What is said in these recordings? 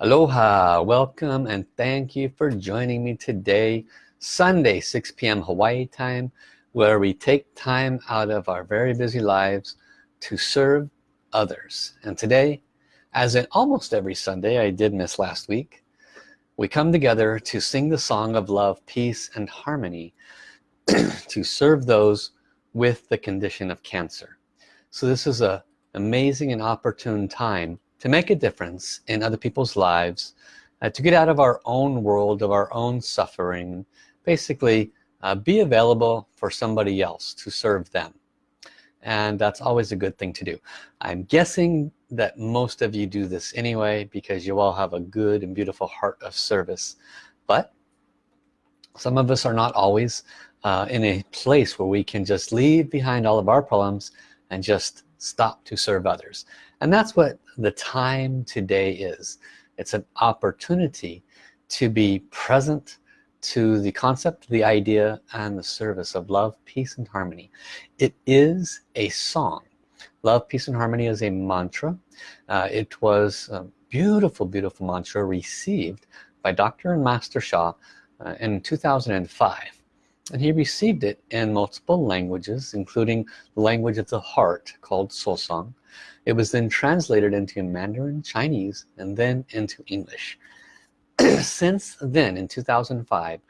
Aloha, welcome and thank you for joining me today, Sunday, 6 p.m. Hawaii time, where we take time out of our very busy lives to serve others. And today, as in almost every Sunday, I did miss last week, we come together to sing the song of love, peace, and harmony to serve those with the condition of cancer. So this is a amazing and opportune time to make a difference in other people's lives uh, to get out of our own world of our own suffering basically uh, be available for somebody else to serve them. And that's always a good thing to do. I'm guessing that most of you do this anyway because you all have a good and beautiful heart of service. But some of us are not always uh, in a place where we can just leave behind all of our problems and just stop to serve others. And that's what the time today is. It's an opportunity to be present to the concept the idea and the service of love peace and harmony. It is a song. Love peace and harmony is a mantra. Uh, it was a beautiful beautiful mantra received by Dr. and Master Sha uh, in 2005 and he received it in multiple languages including the language of the heart called soul song it was then translated into Mandarin Chinese and then into English. Since then in 2005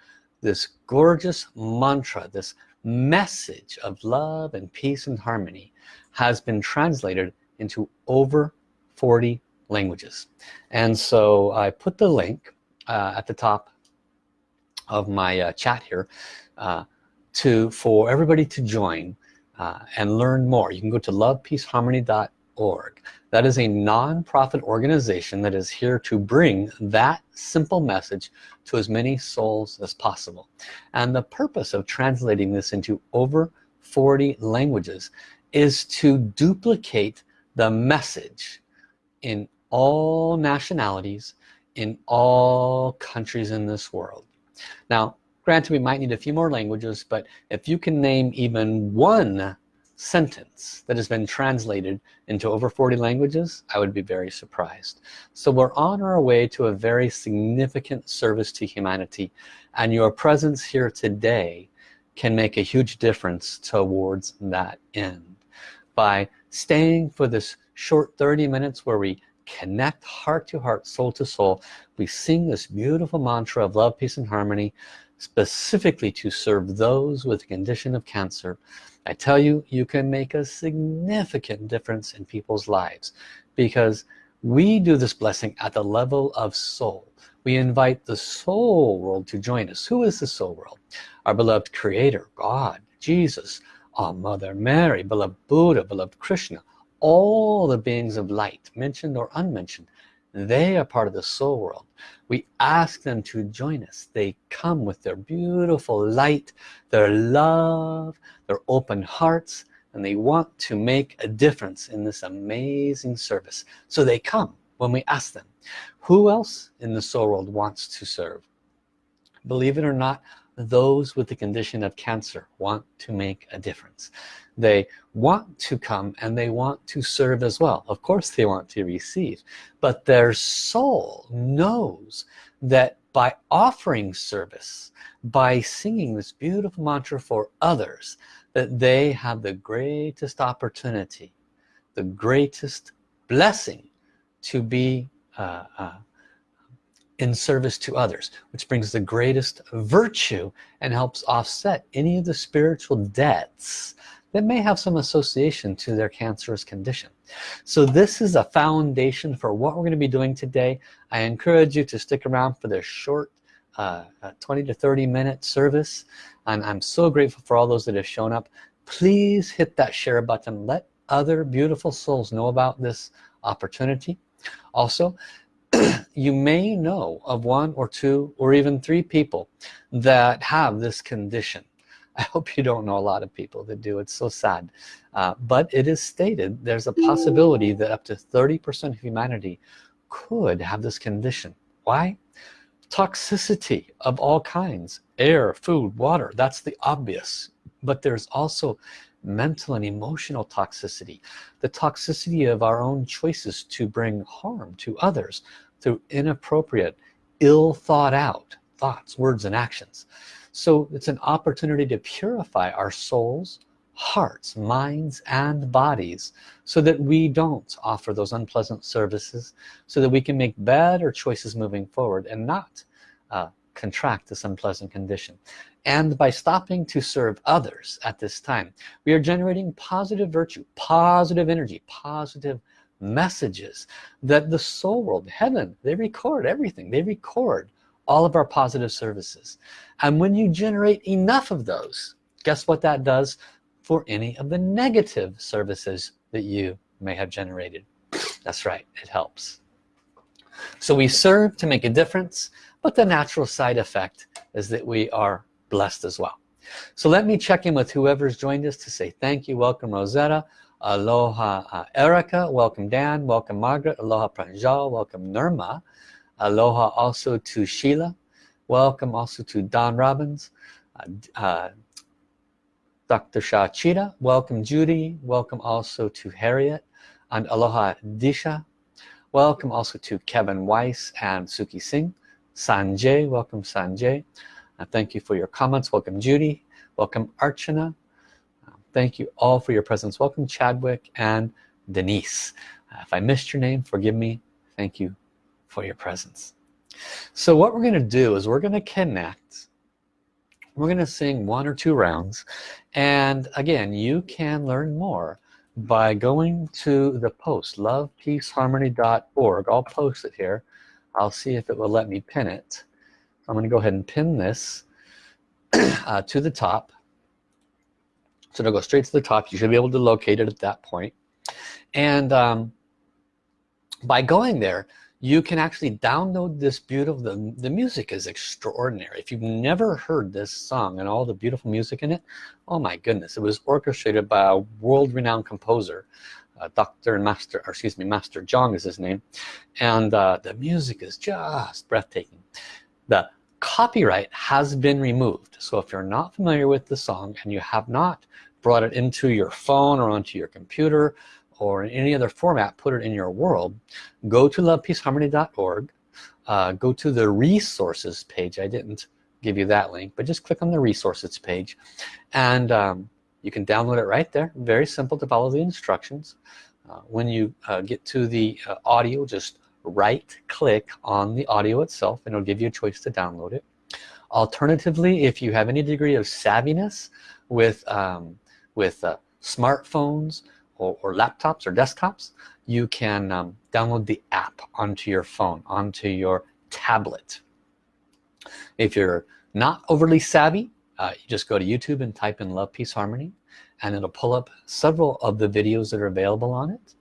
this gorgeous mantra this message of love and peace and harmony has been translated into over 40 languages. And so I put the link uh, at the top of my uh, chat here uh, to for everybody to join uh, and learn more. You can go to lovepeaceharmony.com that is a non-profit organization that is here to bring that simple message to as many souls as possible. And the purpose of translating this into over 40 languages is to duplicate the message in all nationalities in all countries in this world. Now granted we might need a few more languages but if you can name even one sentence that has been translated into over 40 languages I would be very surprised. So we're on our way to a very significant service to humanity and your presence here today can make a huge difference towards that end. By staying for this short 30 minutes where we connect heart to heart soul to soul we sing this beautiful mantra of love peace and harmony specifically to serve those with a condition of cancer I tell you you can make a significant difference in people's lives because we do this blessing at the level of soul. We invite the soul world to join us. Who is the soul world? Our beloved creator God Jesus our mother Mary beloved Buddha beloved Krishna all the beings of light mentioned or unmentioned they are part of the soul world. We ask them to join us. They come with their beautiful light their love their open hearts and they want to make a difference in this amazing service. So they come when we ask them. Who else in the soul world wants to serve? Believe it or not those with the condition of cancer want to make a difference. They want to come and they want to serve as well. Of course they want to receive but their soul knows that by offering service by singing this beautiful mantra for others that they have the greatest opportunity the greatest blessing to be uh, uh, in service to others which brings the greatest virtue and helps offset any of the spiritual debts that may have some association to their cancerous condition. So this is a foundation for what we're going to be doing today. I encourage you to stick around for this short uh, uh 20 to 30 minute service. And I'm so grateful for all those that have shown up. Please hit that share button. Let other beautiful souls know about this opportunity. Also you may know of one or two or even three people that have this condition. I hope you don't know a lot of people that do. It's so sad. Uh, but it is stated there's a possibility that up to 30% of humanity could have this condition. Why? Toxicity of all kinds air food water that's the obvious. But there's also mental and emotional toxicity the toxicity of our own choices to bring harm to others through inappropriate ill thought out thoughts words and actions. So it's an opportunity to purify our souls hearts minds and bodies so that we don't offer those unpleasant services so that we can make better choices moving forward and not uh, contract this unpleasant condition. And by stopping to serve others at this time we are generating positive virtue positive energy positive messages that the soul world heaven they record everything. They record all of our positive services. And when you generate enough of those guess what that does for any of the negative services that you may have generated? That's right it helps. So we serve to make a difference but the natural side effect is that we are blessed as well. So let me check in with whoever's joined us to say thank you. Welcome Rosetta. Aloha uh, Erica. Welcome Dan. Welcome Margaret. Aloha Pranjal. Welcome Nirma. Aloha also to Sheila. Welcome also to Don Robbins. Uh, uh, Dr. Shah Chita, welcome Judy, welcome also to Harriet. And Aloha Disha, welcome also to Kevin Weiss and Suki Singh, Sanjay, welcome Sanjay, uh, thank you for your comments, welcome Judy, welcome Archana, uh, thank you all for your presence, welcome Chadwick and Denise. Uh, if I missed your name, forgive me, thank you for your presence. So what we're going to do is we're going to connect. We're gonna sing one or two rounds. And again you can learn more by going to the post lovepeaceharmony.org I'll post it here I'll see if it will let me pin it. I'm gonna go ahead and pin this uh, to the top. So it'll go straight to the top. You should be able to locate it at that point. and um, by going there you can actually download this beautiful the, the music is extraordinary. If you've never heard this song and all the beautiful music in it oh my goodness it was orchestrated by a world-renowned composer uh, Dr. Master or excuse me Master Jong is his name. And uh, the music is just breathtaking. The copyright has been removed. So if you're not familiar with the song and you have not brought it into your phone or onto your computer or in any other format put it in your world go to lovepeaceharmony.org uh, go to the resources page. I didn't give you that link but just click on the resources page. And um, you can download it right there. Very simple to follow the instructions. Uh, when you uh, get to the uh, audio just right click on the audio itself and it'll give you a choice to download it. Alternatively if you have any degree of savviness with um, with uh, smartphones or, or laptops or desktops you can um, download the app onto your phone onto your tablet. If you're not overly savvy uh, you just go to YouTube and type in love peace harmony and it'll pull up several of the videos that are available on it.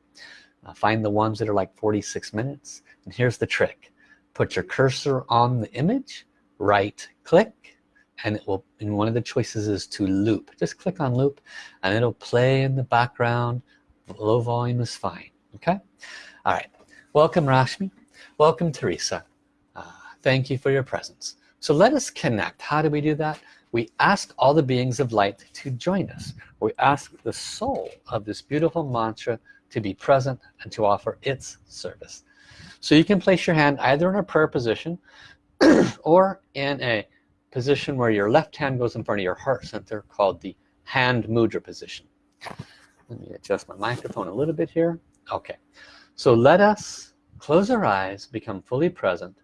Uh, find the ones that are like 46 minutes and here's the trick. Put your cursor on the image right click and it will and one of the choices is to loop. Just click on loop and it'll play in the background. Low volume is fine okay? All right. Welcome Rashmi. Welcome Teresa. Uh, thank you for your presence. So let us connect. How do we do that we ask all the beings of light to join us. We ask the soul of this beautiful mantra to be present and to offer its service. So you can place your hand either in a prayer position or in a position where your left hand goes in front of your heart center called the hand mudra position. Let me adjust my microphone a little bit here. Okay. So let us close our eyes become fully present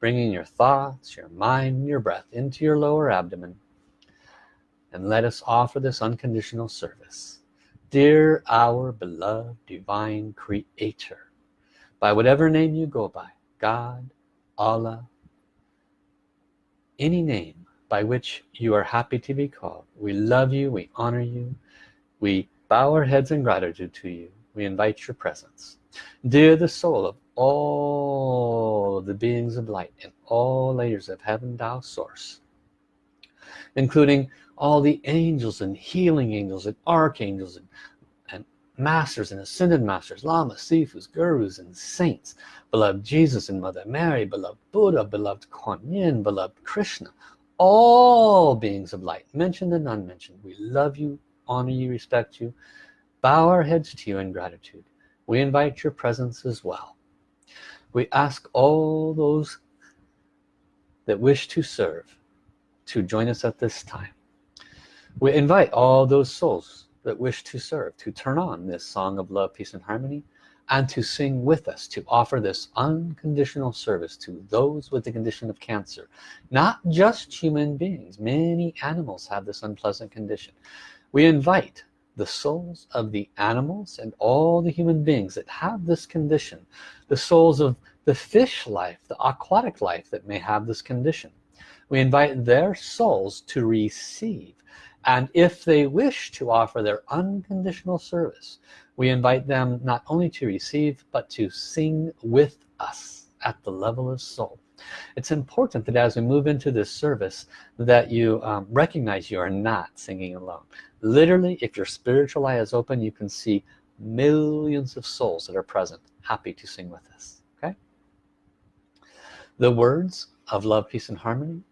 bringing your thoughts your mind your breath into your lower abdomen and let us offer this unconditional service. Dear our beloved divine creator by whatever name you go by God Allah any name by which you are happy to be called we love you we honor you we bow our heads in gratitude to you we invite your presence. Dear the soul of all the beings of light in all layers of heaven Tao source including all the angels and healing angels and archangels and, and masters and ascended masters lamas sifus gurus and saints. Beloved Jesus and Mother Mary beloved Buddha beloved Kuan yin beloved Krishna all beings of light mentioned and unmentioned. We love you honor you respect you bow our heads to you in gratitude. We invite your presence as well. We ask all those that wish to serve to join us at this time we invite all those souls that wish to serve to turn on this song of love peace and harmony and to sing with us to offer this unconditional service to those with the condition of cancer. Not just human beings. Many animals have this unpleasant condition. We invite the souls of the animals and all the human beings that have this condition the souls of the fish life the aquatic life that may have this condition. We invite their souls to receive and if they wish to offer their unconditional service we invite them not only to receive but to sing with us at the level of soul. It's important that as we move into this service that you um, recognize you are not singing alone. Literally if your spiritual eye is open you can see millions of souls that are present happy to sing with us okay? The words of love peace and harmony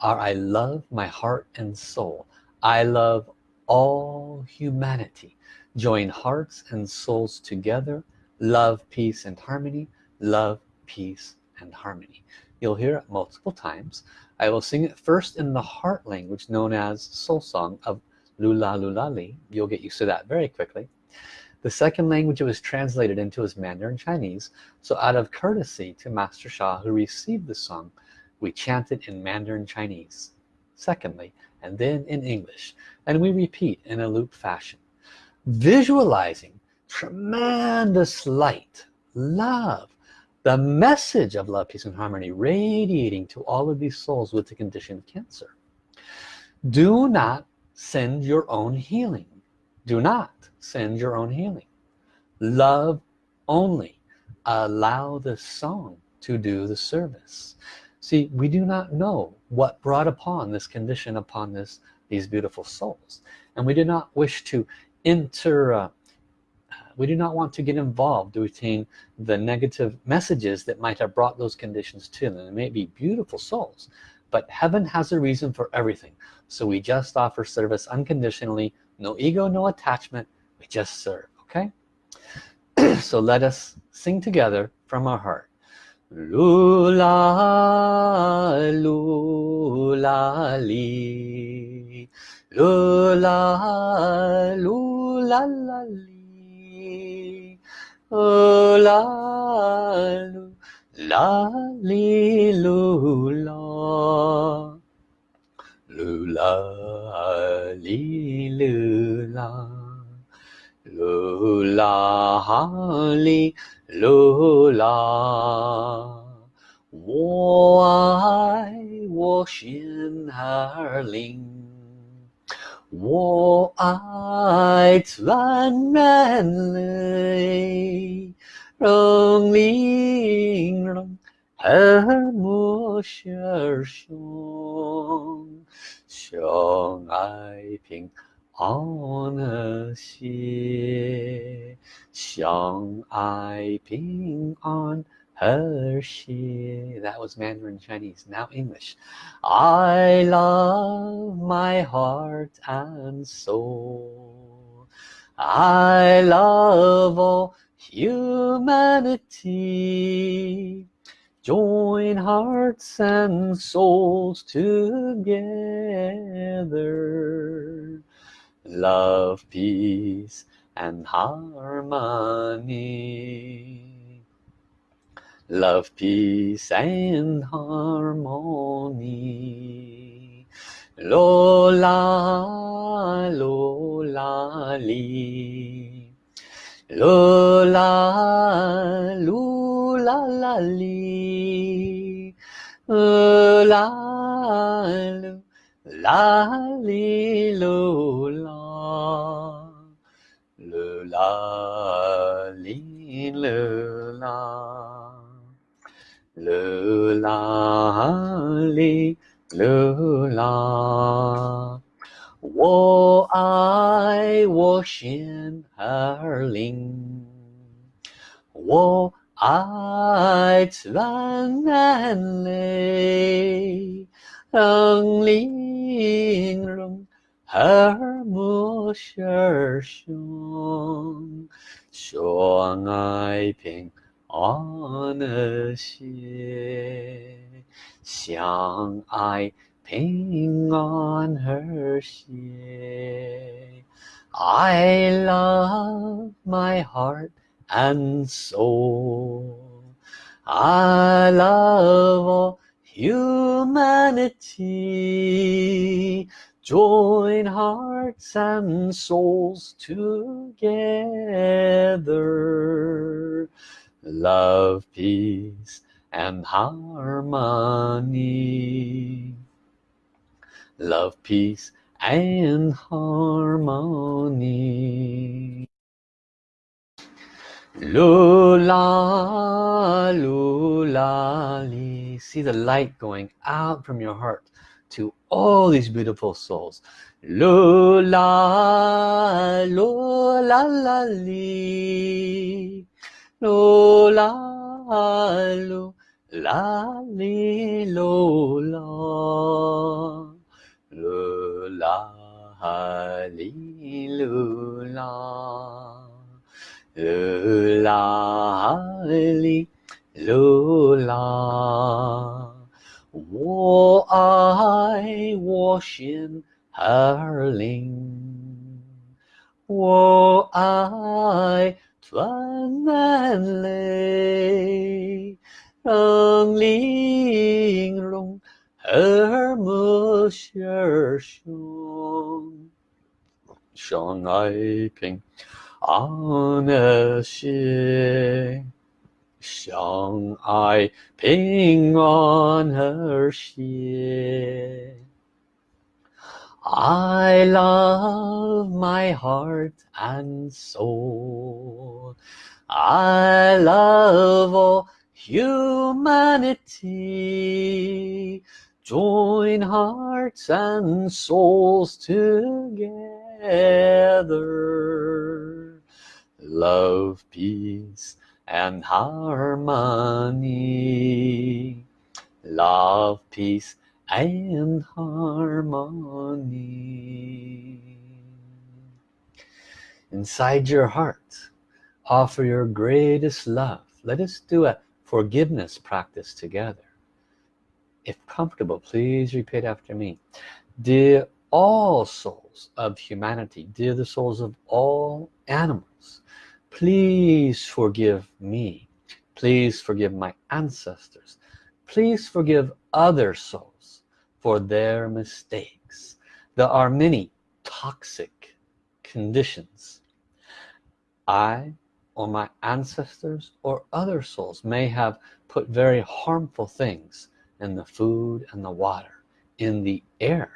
are I love my heart and soul I love all humanity. Join hearts and souls together. Love peace and harmony. Love peace and harmony. You'll hear it multiple times. I will sing it first in the heart language known as soul song of Lula Lula Li. You'll get used to that very quickly. The second language it was translated into is Mandarin Chinese. So out of courtesy to Master Sha who received the song we chant it in Mandarin Chinese. Secondly and then in English and we repeat in a loop fashion. Visualizing tremendous light love the message of love peace and harmony radiating to all of these souls with the condition of cancer. Do not send your own healing. Do not send your own healing. Love only. Allow the song to do the service see we do not know what brought upon this condition upon this these beautiful souls. And we do not wish to enter uh, we do not want to get involved to retain the negative messages that might have brought those conditions to them. They may be beautiful souls but heaven has a reason for everything. So we just offer service unconditionally no ego no attachment. We just serve okay? So let us sing together from our heart lula lula li. Lula lula la li. La li lula. Li 噜啦哈哩噜啦，我爱我心儿灵，我爱全人类，让灵龙儿莫舍兄，兄爱平。安和谐，相爱平安和谐。That was Mandarin Chinese. Now English. I love my heart and soul. I love all humanity join hearts and souls together love peace and harmony. Love peace and harmony. Lola lola li Lula, lula, la, la li. La, 啦哩噜啦噜啦哩噜啦噜啦哩噜啦我爱我心儿里我爱蓝蓝嘞类，让灵容 和睦是胸，相爱平安和谐，相爱平安和谐。I love my heart and soul. I love all humanity. Join hearts and souls together. Love, peace, and harmony. Love, peace, and harmony. Lula, lula. See the light going out from your heart to all these beautiful souls. Lula, lula, la, li. Lula, lula, li, lula. Lula, li, lula. Lula, li, lula. 我爱我心儿灵，我爱专门泪，让玲珑和睦相兄，相爱平安和谐。相爱平安和谐 I love my heart and soul I love all humanity join hearts and souls together love peace and harmony. Love peace and harmony. Inside your heart offer your greatest love. Let us do a forgiveness practice together. If comfortable please repeat after me. Dear all souls of humanity dear the souls of all animals please forgive me. Please forgive my ancestors. Please forgive other souls for their mistakes. There are many toxic conditions. I or my ancestors or other souls may have put very harmful things in the food and the water in the air.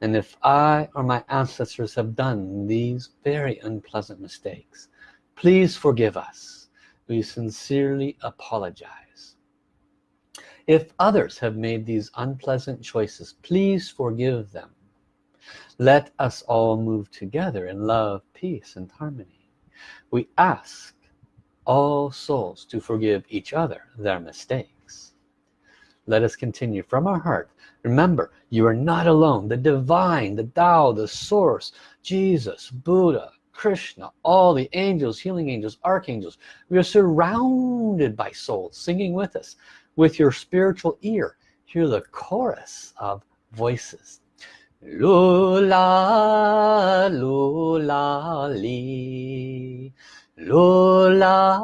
And if I or my ancestors have done these very unpleasant mistakes please forgive us. We sincerely apologize. If others have made these unpleasant choices please forgive them. Let us all move together in love peace and harmony. We ask all souls to forgive each other their mistakes. Let us continue from our heart. Remember you are not alone. The divine the Tao the source Jesus Buddha Krishna, all the angels, healing angels, archangels. We are surrounded by souls singing with us. With your spiritual ear, hear the chorus of voices. Lula, lula, li. Lula,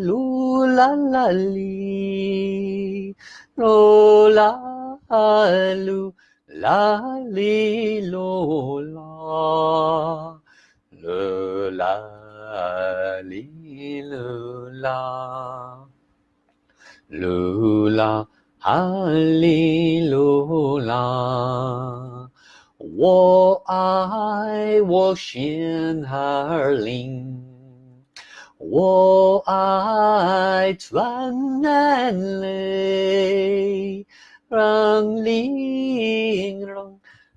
lula, la, li. Lula, lula, li, lula 啦啦哩啦啦啦啦哈哩啦啦我爱我心儿灵。我 halilulah.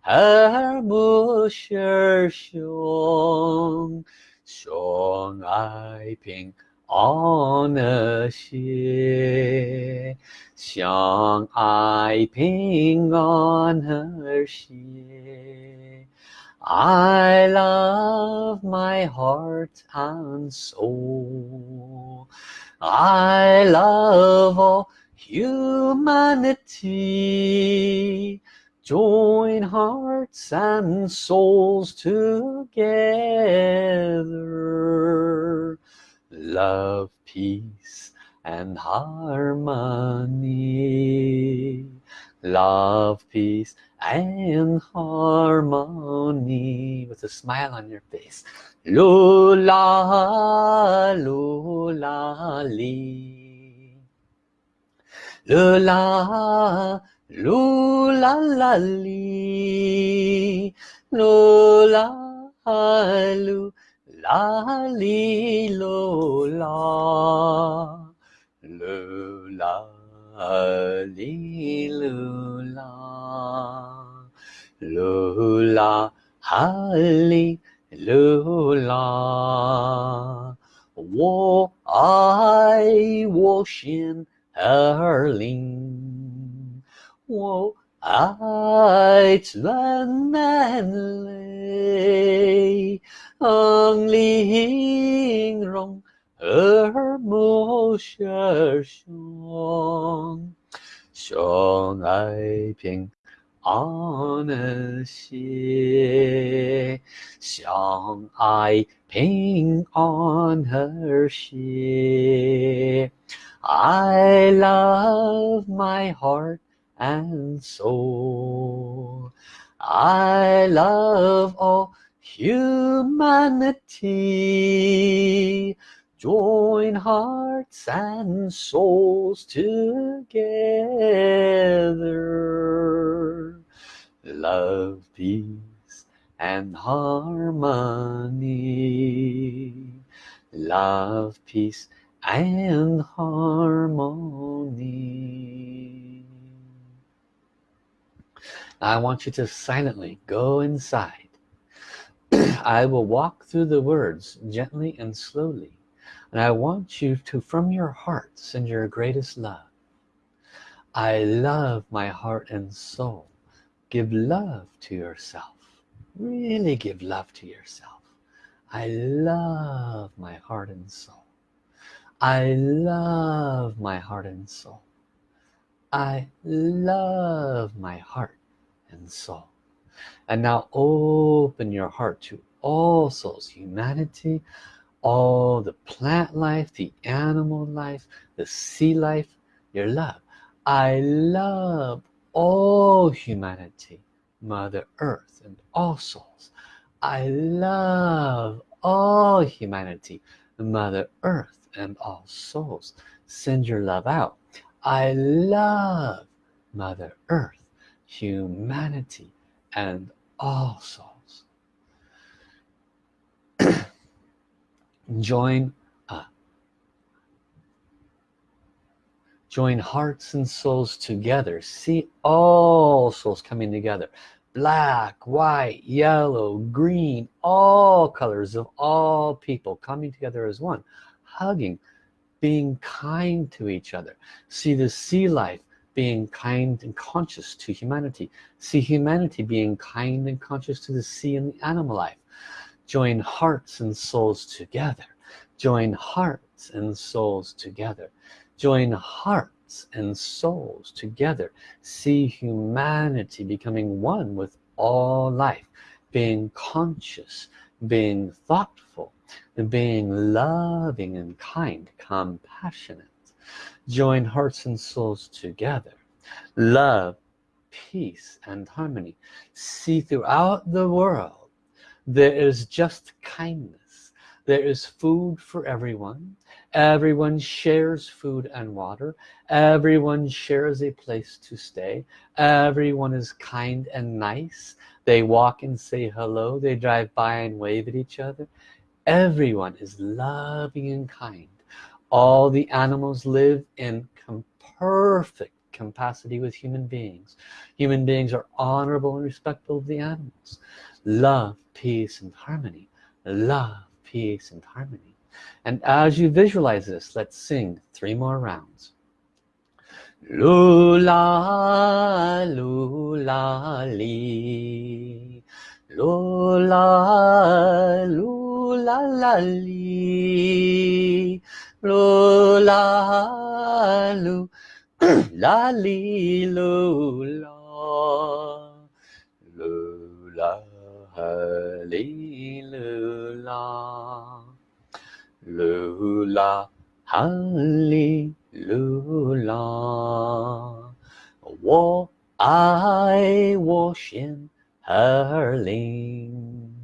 和睦是兄，相爱平安和谐，相爱平安和谐。 I love my heart and soul I love all humanity join hearts and souls together. Love peace and harmony. Love peace and harmony. With a smile on your face. Lula lula li 噜啦啦哩噜啦啦噜啦啦哩噜啦噜啦啦哩啦啦我爱我心儿灵。珑耳目舌胸，相爱平安谐，相爱平安和谐。I love my heart and soul. I love all humanity. Join hearts and souls together. Love peace and harmony. Love peace and harmony I want you to silently go inside. I will walk through the words gently and slowly and I want you to from your heart send your greatest love. I love my heart and soul. Give love to yourself. Really give love to yourself. I love my heart and soul. I love my heart and soul. I love my heart and soul and now open your heart to all souls humanity all the plant life the animal life the sea life your love. I love all humanity mother earth and all souls. I love all humanity mother earth and all souls. Send your love out. I love mother earth humanity and all souls. Join uh, join hearts and souls together. See all souls coming together. Black white yellow green all colors of all people coming together as one hugging being kind to each other. See the sea life being kind and conscious to humanity. See humanity being kind and conscious to the sea and the animal life. Join hearts and souls together. Join hearts and souls together. Join hearts and souls together. See humanity becoming one with all life. Being conscious being thoughtful and being loving and kind compassionate join hearts and souls together. Love peace and harmony. See throughout the world there is just kindness. There is food for everyone. Everyone shares food and water. Everyone shares a place to stay. Everyone is kind and nice. They walk and say hello. They drive by and wave at each other. Everyone is loving and kind all the animals live in perfect capacity with human beings. Human beings are honorable and respectful of the animals. Love peace and harmony. Love peace and harmony. And as you visualize this let's sing three more rounds. Lula lula li. Lu la lu la la li lu la lu la li lu la lu la li lu la lu la ha li lu la 我爱我心而灵，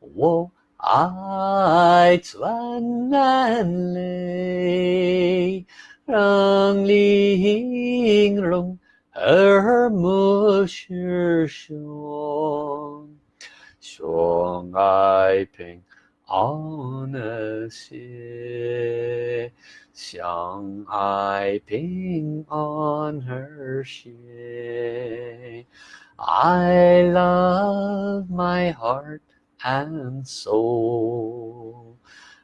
我 爱转难泪，让玲珑而不是胸，相爱平安的些。相爱平安和谐 I love my heart and soul.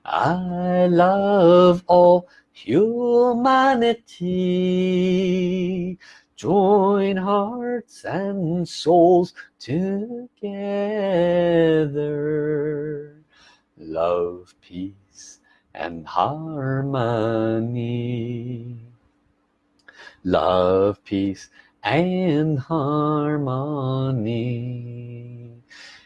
I love all humanity. Join hearts and souls together. Love peace and harmony. Love peace and harmony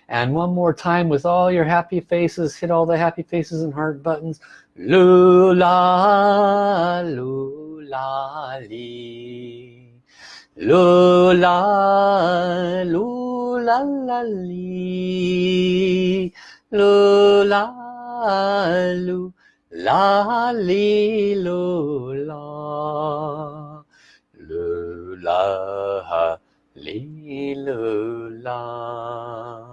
and one more time with all your happy faces hit all the happy faces and heart buttons. Lula lula li. Lula lula la li. Lula lula lu la lu la li lu la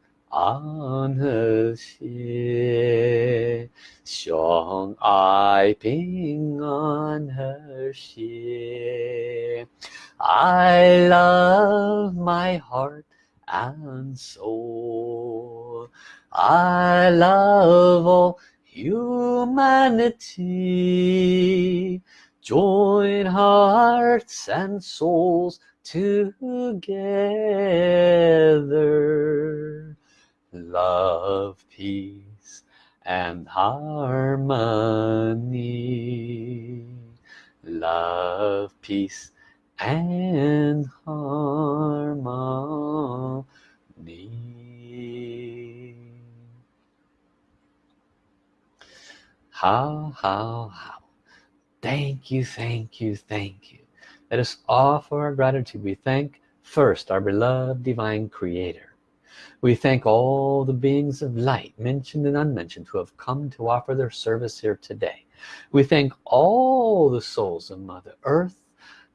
安和谐，相爱平安和谐。I love my heart and soul. I love all humanity join hearts and souls together love, peace, and harmony. Love, peace, and harmony. How, how, how. Thank you, thank you, thank you. That is all for our gratitude. We thank first our beloved divine creator we thank all the beings of light mentioned and unmentioned who have come to offer their service here today. We thank all the souls of mother earth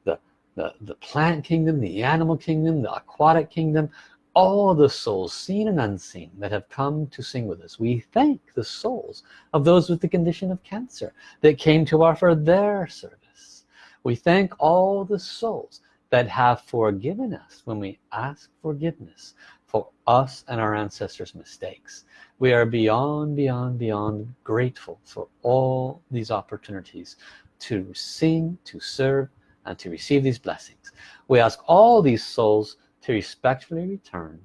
the the, the plant kingdom the animal kingdom the aquatic kingdom all the souls seen and unseen that have come to sing with us. We thank the souls of those with the condition of cancer that came to offer their service. We thank all the souls that have forgiven us when we ask forgiveness for us and our ancestors mistakes. We are beyond beyond beyond grateful for all these opportunities to sing to serve and to receive these blessings. We ask all these souls to respectfully return.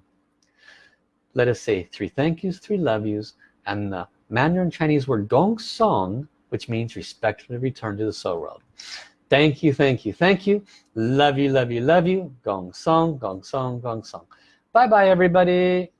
Let us say three thank yous three love yous and the Mandarin Chinese word gong song which means respectfully return to the soul world. Thank you thank you thank you. Love you love you love you. Gong song gong song gong song bye bye everybody